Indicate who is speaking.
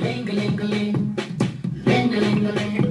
Speaker 1: Ling-a-ling-a-ling, ling-a-ling-a-ling